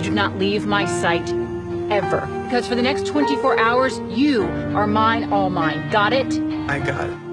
you do not leave my sight ever. Because for the next 24 hours, you are mine, all mine. Got it? I got it.